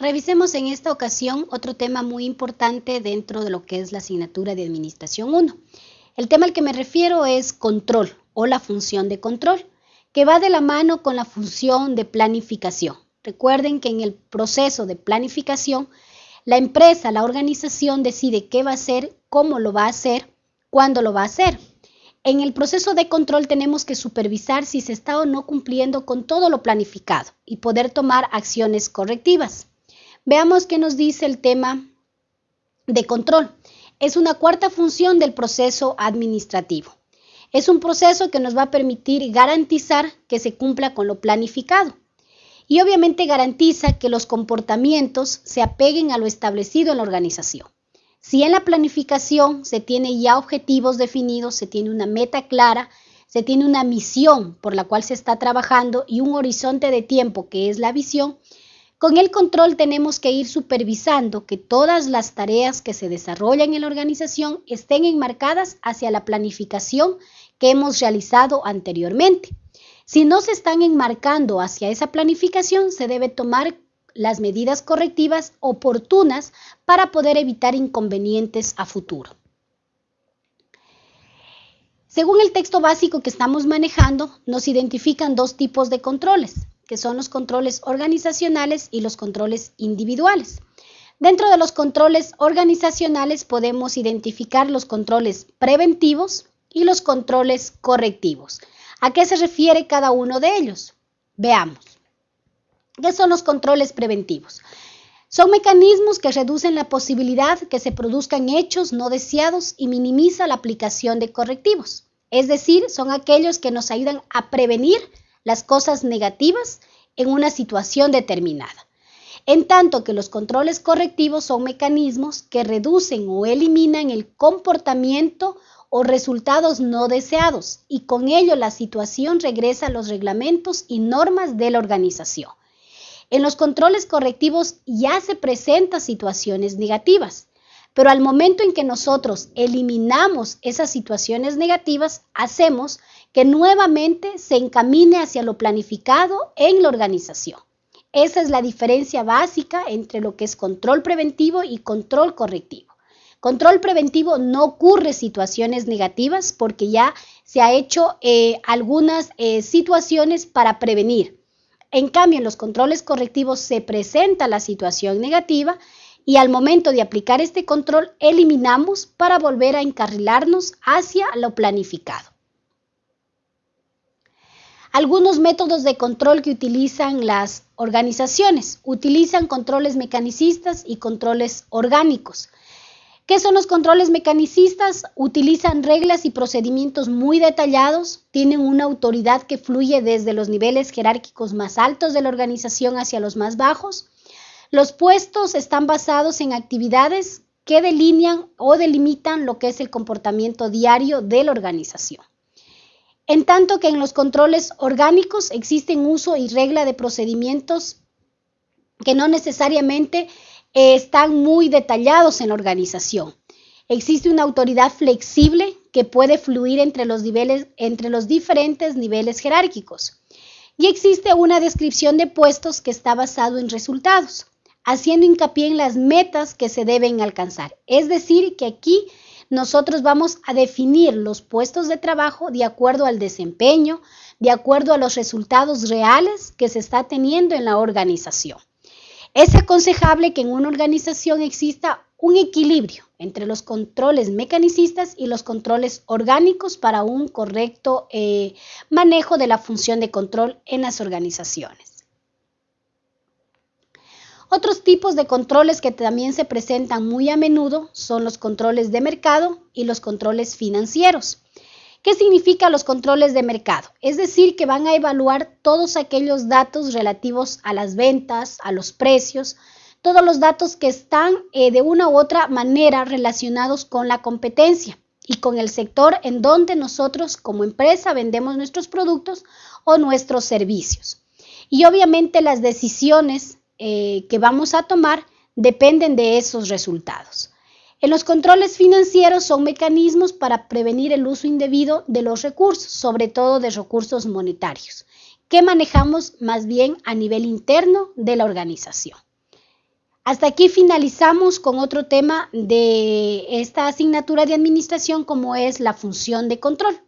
Revisemos en esta ocasión otro tema muy importante dentro de lo que es la asignatura de Administración 1. El tema al que me refiero es control o la función de control, que va de la mano con la función de planificación. Recuerden que en el proceso de planificación, la empresa, la organización decide qué va a hacer, cómo lo va a hacer, cuándo lo va a hacer. En el proceso de control tenemos que supervisar si se está o no cumpliendo con todo lo planificado y poder tomar acciones correctivas. Veamos qué nos dice el tema de control. Es una cuarta función del proceso administrativo. Es un proceso que nos va a permitir garantizar que se cumpla con lo planificado y obviamente garantiza que los comportamientos se apeguen a lo establecido en la organización. Si en la planificación se tiene ya objetivos definidos, se tiene una meta clara, se tiene una misión por la cual se está trabajando y un horizonte de tiempo que es la visión, con el control tenemos que ir supervisando que todas las tareas que se desarrollan en la organización estén enmarcadas hacia la planificación que hemos realizado anteriormente. Si no se están enmarcando hacia esa planificación, se debe tomar las medidas correctivas oportunas para poder evitar inconvenientes a futuro. Según el texto básico que estamos manejando, nos identifican dos tipos de controles que son los controles organizacionales y los controles individuales. Dentro de los controles organizacionales podemos identificar los controles preventivos y los controles correctivos. ¿A qué se refiere cada uno de ellos? Veamos. ¿Qué son los controles preventivos? Son mecanismos que reducen la posibilidad que se produzcan hechos no deseados y minimiza la aplicación de correctivos. Es decir, son aquellos que nos ayudan a prevenir las cosas negativas en una situación determinada. En tanto que los controles correctivos son mecanismos que reducen o eliminan el comportamiento o resultados no deseados y con ello la situación regresa a los reglamentos y normas de la organización. En los controles correctivos ya se presentan situaciones negativas, pero al momento en que nosotros eliminamos esas situaciones negativas, hacemos que nuevamente se encamine hacia lo planificado en la organización. Esa es la diferencia básica entre lo que es control preventivo y control correctivo. Control preventivo no ocurre situaciones negativas porque ya se ha hecho eh, algunas eh, situaciones para prevenir. En cambio, en los controles correctivos se presenta la situación negativa y al momento de aplicar este control eliminamos para volver a encarrilarnos hacia lo planificado. Algunos métodos de control que utilizan las organizaciones utilizan controles mecanicistas y controles orgánicos. ¿Qué son los controles mecanicistas? Utilizan reglas y procedimientos muy detallados, tienen una autoridad que fluye desde los niveles jerárquicos más altos de la organización hacia los más bajos. Los puestos están basados en actividades que delinean o delimitan lo que es el comportamiento diario de la organización. En tanto que en los controles orgánicos existen uso y regla de procedimientos que no necesariamente eh, están muy detallados en la organización. Existe una autoridad flexible que puede fluir entre los, niveles, entre los diferentes niveles jerárquicos. Y existe una descripción de puestos que está basado en resultados, haciendo hincapié en las metas que se deben alcanzar. Es decir, que aquí nosotros vamos a definir los puestos de trabajo de acuerdo al desempeño, de acuerdo a los resultados reales que se está teniendo en la organización. Es aconsejable que en una organización exista un equilibrio entre los controles mecanicistas y los controles orgánicos para un correcto eh, manejo de la función de control en las organizaciones. Otros tipos de controles que también se presentan muy a menudo son los controles de mercado y los controles financieros. ¿Qué significa los controles de mercado? Es decir, que van a evaluar todos aquellos datos relativos a las ventas, a los precios, todos los datos que están eh, de una u otra manera relacionados con la competencia y con el sector en donde nosotros como empresa vendemos nuestros productos o nuestros servicios. Y obviamente las decisiones eh, que vamos a tomar dependen de esos resultados. En los controles financieros son mecanismos para prevenir el uso indebido de los recursos, sobre todo de recursos monetarios, que manejamos más bien a nivel interno de la organización. Hasta aquí finalizamos con otro tema de esta asignatura de administración como es la función de control.